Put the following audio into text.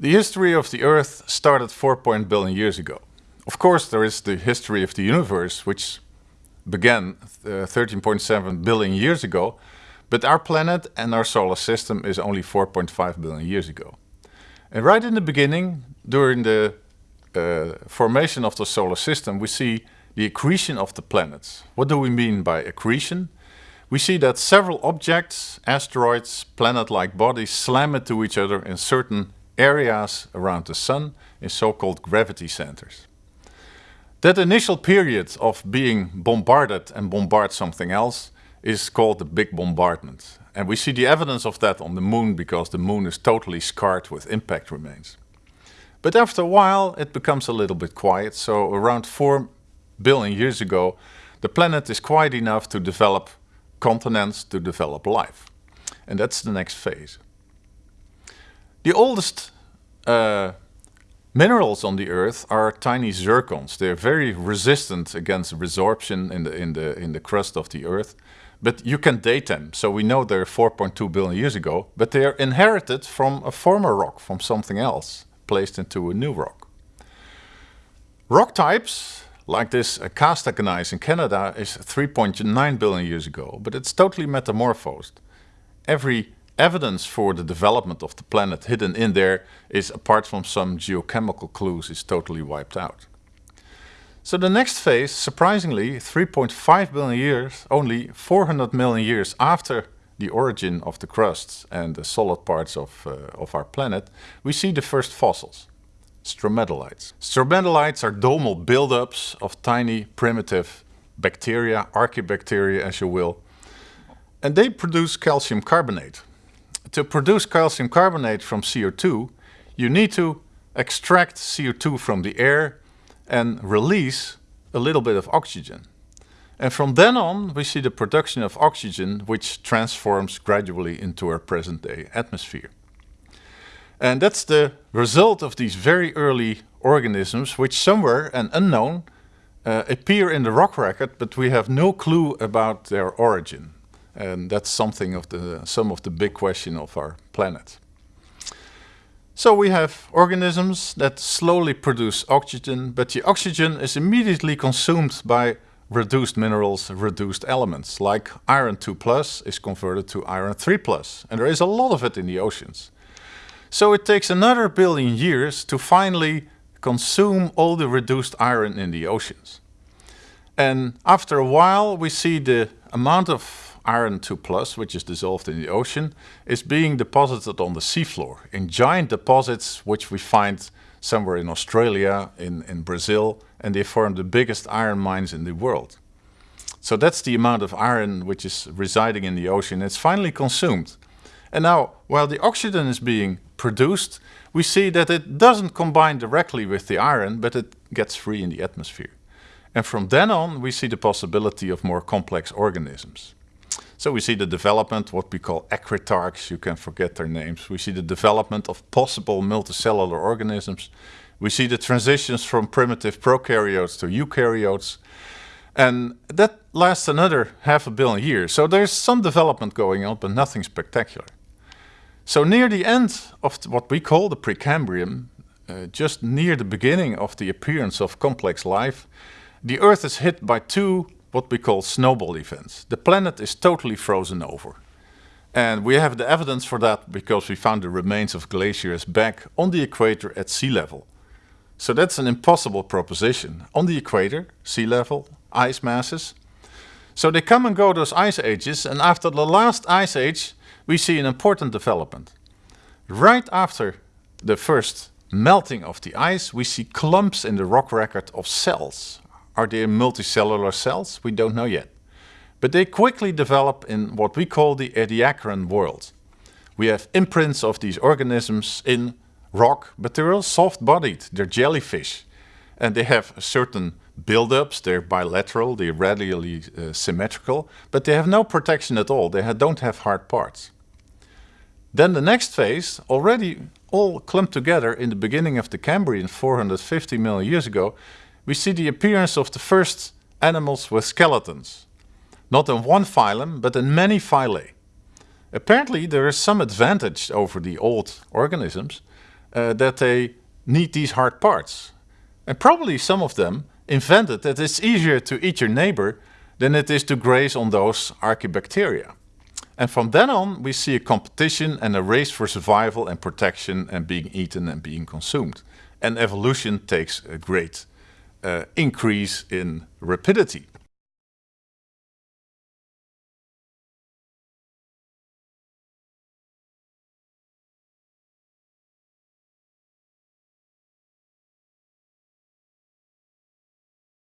The history of the Earth started 4 billion years ago. Of course, there is the history of the universe, which began uh, 13.7 billion years ago, but our planet and our solar system is only 4.5 billion years ago. And right in the beginning, during the uh, formation of the solar system, we see the accretion of the planets. What do we mean by accretion? We see that several objects, asteroids, planet-like bodies slam into each other in certain areas around the Sun in so-called gravity centers. That initial period of being bombarded and bombard something else is called the Big Bombardment. And we see the evidence of that on the Moon because the Moon is totally scarred with impact remains. But after a while it becomes a little bit quiet, so around 4 billion years ago the planet is quiet enough to develop continents, to develop life. And that's the next phase. The oldest uh, minerals on the Earth are tiny zircons. They're very resistant against resorption in the, in, the, in the crust of the Earth. But you can date them, so we know they're 4.2 billion years ago, but they are inherited from a former rock, from something else, placed into a new rock. Rock types, like this uh, Acasta gneiss in Canada, is 3.9 billion years ago, but it's totally metamorphosed. Every evidence for the development of the planet hidden in there is, apart from some geochemical clues, is totally wiped out. So the next phase, surprisingly, 3.5 billion years, only 400 million years after the origin of the crusts and the solid parts of, uh, of our planet, we see the first fossils, stromatolites. Stromatolites are domal buildups of tiny primitive bacteria, archaebacteria as you will, and they produce calcium carbonate, to produce calcium carbonate from CO2, you need to extract CO2 from the air and release a little bit of oxygen. And from then on, we see the production of oxygen, which transforms gradually into our present day atmosphere. And that's the result of these very early organisms, which somewhere and unknown uh, appear in the rock record, but we have no clue about their origin. And that's something of the, some of the big question of our planet. So we have organisms that slowly produce oxygen, but the oxygen is immediately consumed by reduced minerals, reduced elements, like iron 2 plus is converted to iron 3 plus, and there is a lot of it in the oceans. So it takes another billion years to finally consume all the reduced iron in the oceans. And after a while we see the amount of iron 2 plus, which is dissolved in the ocean, is being deposited on the seafloor in giant deposits which we find somewhere in Australia, in, in Brazil, and they form the biggest iron mines in the world. So that's the amount of iron which is residing in the ocean. It's finally consumed. And now, while the oxygen is being produced, we see that it doesn't combine directly with the iron, but it gets free in the atmosphere. And from then on, we see the possibility of more complex organisms. So we see the development, what we call acritarchs, you can forget their names. We see the development of possible multicellular organisms. We see the transitions from primitive prokaryotes to eukaryotes. And that lasts another half a billion years. So there's some development going on, but nothing spectacular. So near the end of what we call the Precambrian, uh, just near the beginning of the appearance of complex life, the Earth is hit by two what we call snowball events. The planet is totally frozen over. And we have the evidence for that because we found the remains of glaciers back on the equator at sea level. So that's an impossible proposition. On the equator, sea level, ice masses. So they come and go those ice ages and after the last ice age we see an important development. Right after the first melting of the ice we see clumps in the rock record of cells, are they multicellular cells? We don't know yet. But they quickly develop in what we call the Ediacaran world. We have imprints of these organisms in rock, but they're all soft-bodied, they're jellyfish. And they have certain build-ups, they're bilateral, they're radially uh, symmetrical, but they have no protection at all, they ha don't have hard parts. Then the next phase, already all clumped together in the beginning of the Cambrian 450 million years ago, we see the appearance of the first animals with skeletons. Not in one phylum, but in many phylae. Apparently there is some advantage over the old organisms uh, that they need these hard parts. And probably some of them invented that it's easier to eat your neighbor than it is to graze on those archaebacteria. And from then on, we see a competition and a race for survival and protection and being eaten and being consumed. And evolution takes a great uh, increase in rapidity.